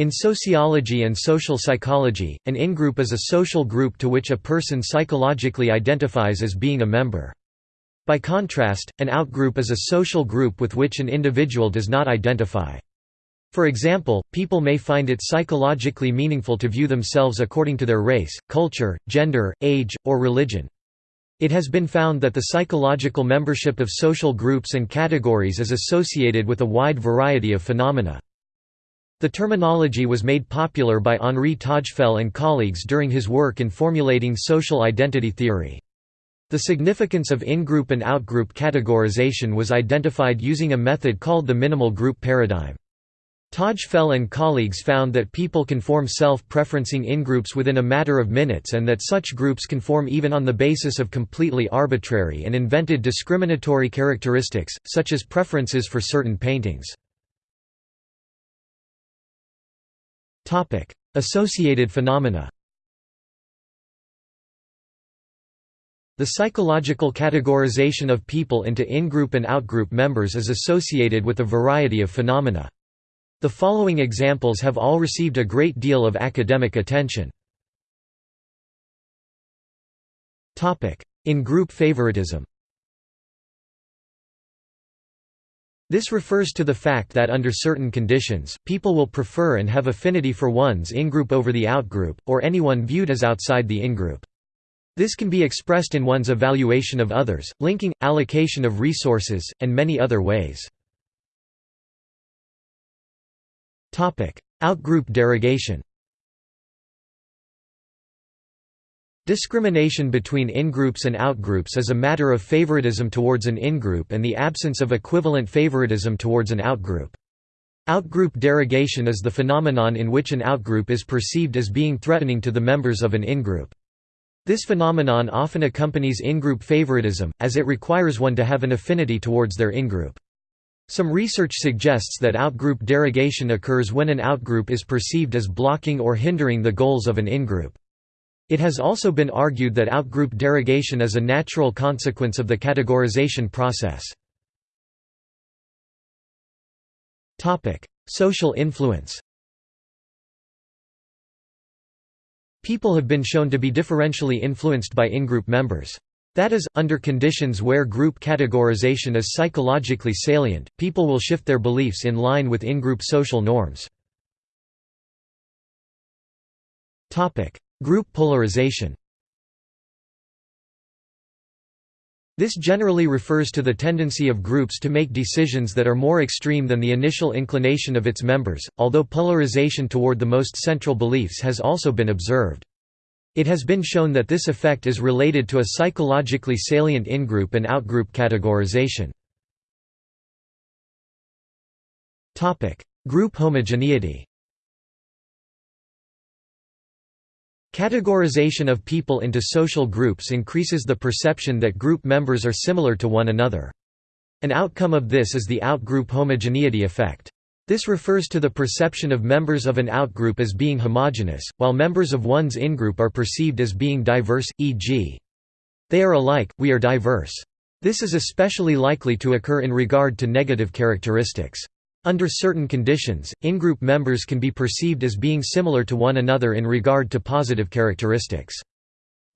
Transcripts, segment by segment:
In sociology and social psychology, an in-group is a social group to which a person psychologically identifies as being a member. By contrast, an outgroup is a social group with which an individual does not identify. For example, people may find it psychologically meaningful to view themselves according to their race, culture, gender, age, or religion. It has been found that the psychological membership of social groups and categories is associated with a wide variety of phenomena. The terminology was made popular by Henri Tajfel and colleagues during his work in formulating social identity theory. The significance of in-group and out-group categorization was identified using a method called the minimal group paradigm. Tajfel and colleagues found that people can form self-preferencing in-groups within a matter of minutes and that such groups can form even on the basis of completely arbitrary and invented discriminatory characteristics, such as preferences for certain paintings. Associated phenomena The psychological categorization of people into in-group and out-group members is associated with a variety of phenomena. The following examples have all received a great deal of academic attention. In-group favoritism This refers to the fact that under certain conditions, people will prefer and have affinity for one's in-group over the out-group, or anyone viewed as outside the in-group. This can be expressed in one's evaluation of others, linking, allocation of resources, and many other ways. Outgroup derogation Discrimination between in-groups and out-groups is a matter of favoritism towards an in-group and the absence of equivalent favoritism towards an out-group. Outgroup derogation is the phenomenon in which an outgroup is perceived as being threatening to the members of an in-group. This phenomenon often accompanies in-group favoritism, as it requires one to have an affinity towards their in-group. Some research suggests that outgroup derogation occurs when an outgroup is perceived as blocking or hindering the goals of an ingroup. It has also been argued that outgroup derogation is a natural consequence of the categorization process. Social influence People have been shown to be differentially influenced by in-group members. That is, under conditions where group categorization is psychologically salient, people will shift their beliefs in line with in-group social norms. Group polarization This generally refers to the tendency of groups to make decisions that are more extreme than the initial inclination of its members, although polarization toward the most central beliefs has also been observed. It has been shown that this effect is related to a psychologically salient in-group and out-group categorization. Group homogeneity Categorization of people into social groups increases the perception that group members are similar to one another. An outcome of this is the out-group homogeneity effect. This refers to the perception of members of an outgroup as being homogeneous, while members of one's ingroup are perceived as being diverse, e.g. They are alike, we are diverse. This is especially likely to occur in regard to negative characteristics. Under certain conditions, in-group members can be perceived as being similar to one another in regard to positive characteristics.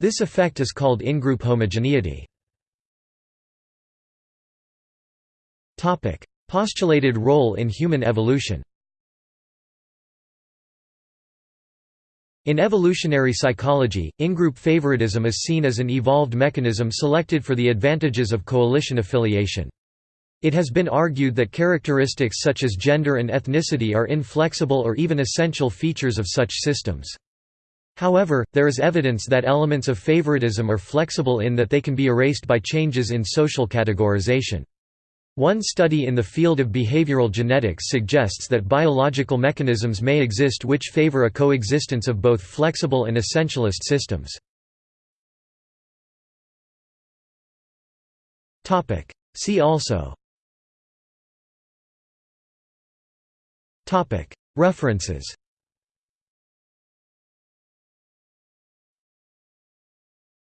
This effect is called in-group homogeneity. Postulated role in human evolution In evolutionary psychology, in-group favoritism is seen as an evolved mechanism selected for the advantages of coalition affiliation. It has been argued that characteristics such as gender and ethnicity are inflexible or even essential features of such systems. However, there is evidence that elements of favoritism are flexible in that they can be erased by changes in social categorization. One study in the field of behavioral genetics suggests that biological mechanisms may exist which favor a coexistence of both flexible and essentialist systems. See also References